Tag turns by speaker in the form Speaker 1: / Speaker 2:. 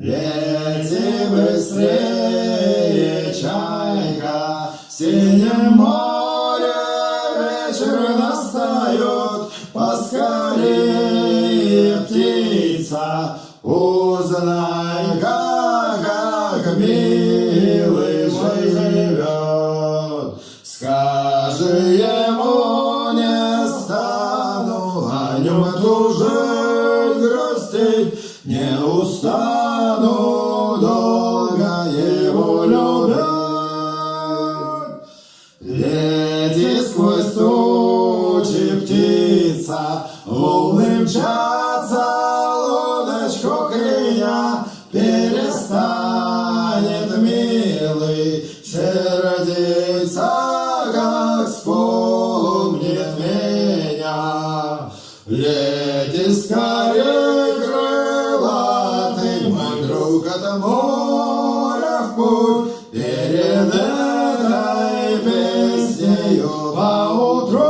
Speaker 1: Лети быстрее, чайка, в синем море вечер настает, поскорее, птица, узнай, как, как милый мой живет. Скажи ему, не стану о нем тужить, грустить, не устану Лети сквозь тучи, птица, волны мчатся, лодочку крия, перестанет милый сердиться, как вспомнит меня. Лети скорее, крылатый мой друг, от моря в путь, перед vez Jeová outro